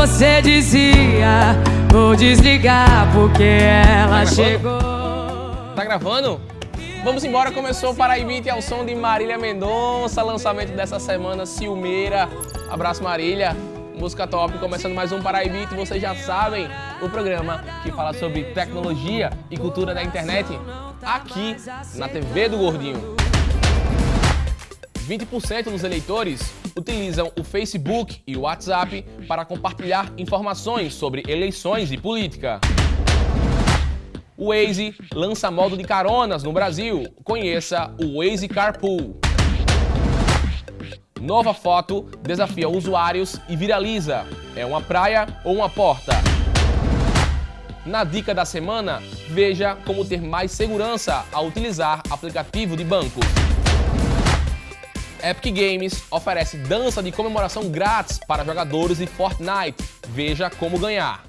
você dizia Vou desligar porque ela chegou Tá gravando? Vamos embora, começou para Paraibite ao som de Marília Mendonça, lançamento dessa semana, Silmeira. Abraço Marília, música top, começando mais um Paraibite, vocês já sabem, o programa que fala sobre tecnologia e cultura da internet, aqui na TV do Gordinho. 20% dos eleitores utilizam o Facebook e o WhatsApp para compartilhar informações sobre eleições e política. O Waze lança modo de caronas no Brasil. Conheça o Waze Carpool. Nova foto desafia usuários e viraliza. É uma praia ou uma porta? Na dica da semana, veja como ter mais segurança ao utilizar aplicativo de banco. Epic Games oferece dança de comemoração grátis para jogadores de Fortnite. Veja como ganhar.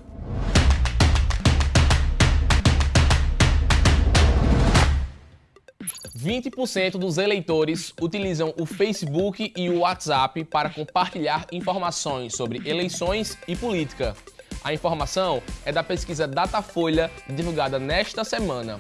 Vinte por cento dos eleitores utilizam o Facebook e o WhatsApp para compartilhar informações sobre eleições e política. A informação é da pesquisa Datafolha divulgada nesta semana.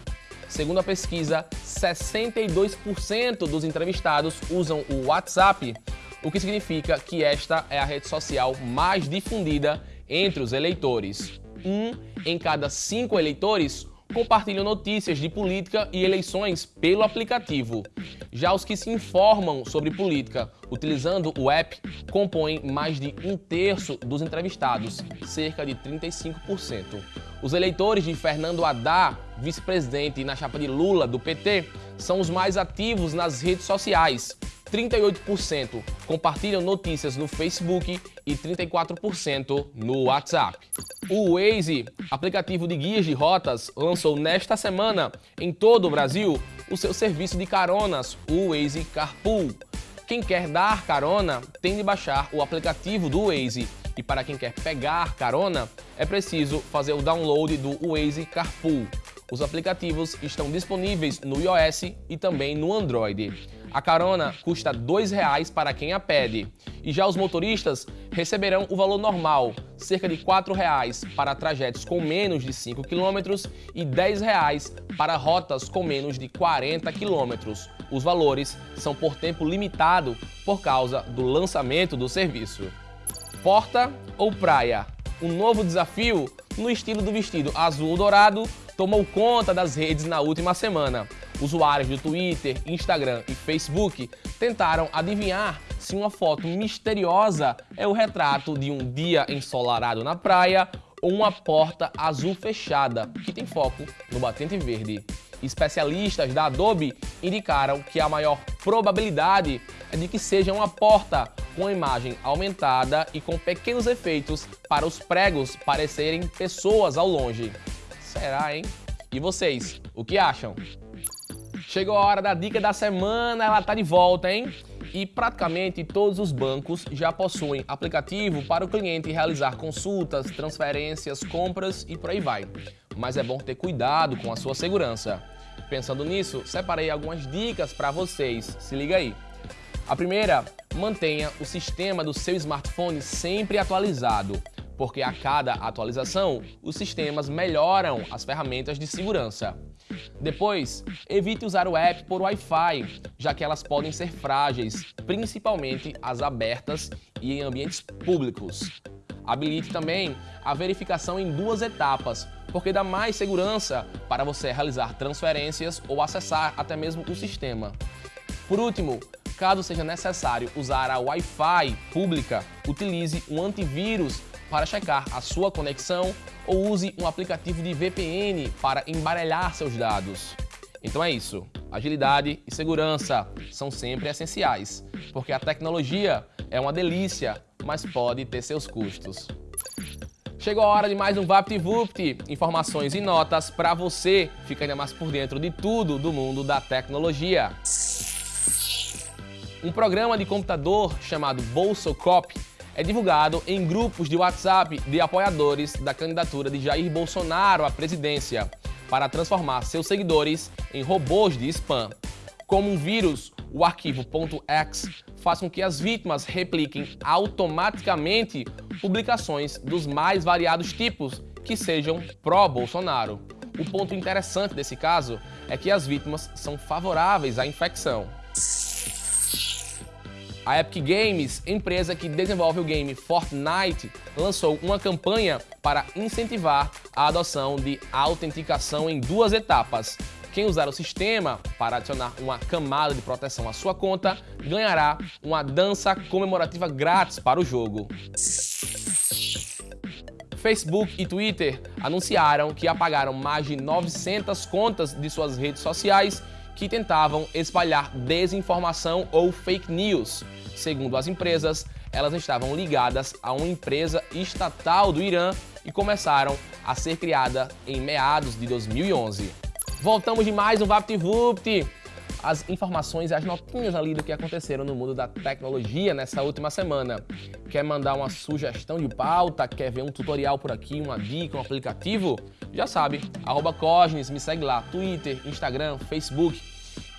Segundo a pesquisa, 62% dos entrevistados usam o WhatsApp, o que significa que esta é a rede social mais difundida entre os eleitores. Um em cada cinco eleitores compartilham notícias de política e eleições pelo aplicativo. Já os que se informam sobre política utilizando o app compõem mais de um terço dos entrevistados, cerca de 35%. Os eleitores de Fernando Haddad, vice-presidente na chapa de Lula do PT, são os mais ativos nas redes sociais. 38% compartilham notícias no Facebook e 34% no WhatsApp. O Waze, aplicativo de guias de rotas, lançou nesta semana em todo o Brasil o seu serviço de caronas, o Waze Carpool. Quem quer dar carona tem de baixar o aplicativo do Waze e para quem quer pegar carona, é preciso fazer o download do Waze Carpool. Os aplicativos estão disponíveis no iOS e também no Android. A carona custa R$ 2,00 para quem a pede. E já os motoristas receberão o valor normal, cerca de R$ 4,00 para trajetos com menos de 5 km e R$ 10,00 para rotas com menos de 40 km. Os valores são por tempo limitado por causa do lançamento do serviço. Porta ou praia? Um novo desafio no estilo do vestido azul dourado tomou conta das redes na última semana. Usuários do Twitter, Instagram e Facebook tentaram adivinhar se uma foto misteriosa é o retrato de um dia ensolarado na praia ou uma porta azul fechada, que tem foco no batente verde. Especialistas da Adobe indicaram que a maior probabilidade é de que seja uma porta com imagem aumentada e com pequenos efeitos para os pregos parecerem pessoas ao longe. Será, hein? E vocês, o que acham? Chegou a hora da dica da semana, ela tá de volta, hein? E praticamente todos os bancos já possuem aplicativo para o cliente realizar consultas, transferências, compras e por aí vai. Mas é bom ter cuidado com a sua segurança. Pensando nisso, separei algumas dicas para vocês. Se liga aí. A primeira, mantenha o sistema do seu smartphone sempre atualizado, porque a cada atualização, os sistemas melhoram as ferramentas de segurança. Depois, evite usar o app por Wi-Fi, já que elas podem ser frágeis, principalmente as abertas e em ambientes públicos. Habilite também a verificação em duas etapas, porque dá mais segurança para você realizar transferências ou acessar até mesmo o sistema. Por último, caso seja necessário usar a Wi-Fi pública, utilize um antivírus para checar a sua conexão ou use um aplicativo de VPN para embaralhar seus dados. Então é isso. Agilidade e segurança são sempre essenciais, porque a tecnologia é uma delícia, mas pode ter seus custos. Chegou a hora de mais um VaptVupt, informações e notas para você ficar ainda mais por dentro de tudo do mundo da tecnologia. Um programa de computador chamado BolsoCop é divulgado em grupos de WhatsApp de apoiadores da candidatura de Jair Bolsonaro à presidência para transformar seus seguidores em robôs de spam. Como um vírus, o arquivo .x faz com que as vítimas repliquem automaticamente publicações dos mais variados tipos que sejam pró-Bolsonaro. O ponto interessante desse caso é que as vítimas são favoráveis à infecção. A Epic Games, empresa que desenvolve o game Fortnite, lançou uma campanha para incentivar a adoção de autenticação em duas etapas. Quem usar o sistema para adicionar uma camada de proteção à sua conta ganhará uma dança comemorativa grátis para o jogo. Facebook e Twitter anunciaram que apagaram mais de 900 contas de suas redes sociais que tentavam espalhar desinformação ou fake news. Segundo as empresas, elas estavam ligadas a uma empresa estatal do Irã e começaram a ser criada em meados de 2011. Voltamos de mais um VaptVupt! As informações e as notinhas ali do que aconteceram no mundo da tecnologia nessa última semana. Quer mandar uma sugestão de pauta? Quer ver um tutorial por aqui, uma dica, um aplicativo? Já sabe, arroba Cosnes, me segue lá, Twitter, Instagram, Facebook.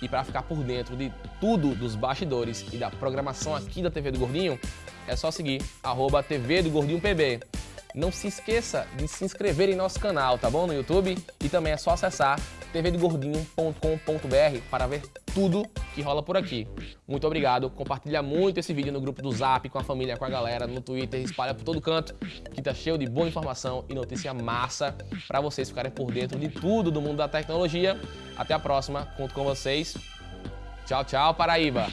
E para ficar por dentro de tudo dos bastidores e da programação aqui da TV do Gordinho, é só seguir arroba TV do Gordinho PB. Não se esqueça de se inscrever em nosso canal, tá bom? No YouTube. E também é só acessar tvdogordinho.com.br para ver tudo que rola por aqui. Muito obrigado. Compartilha muito esse vídeo no grupo do Zap, com a família, com a galera, no Twitter, espalha por todo canto, que tá cheio de boa informação e notícia massa para vocês ficarem por dentro de tudo do mundo da tecnologia. Até a próxima. Conto com vocês. Tchau, tchau, Paraíba.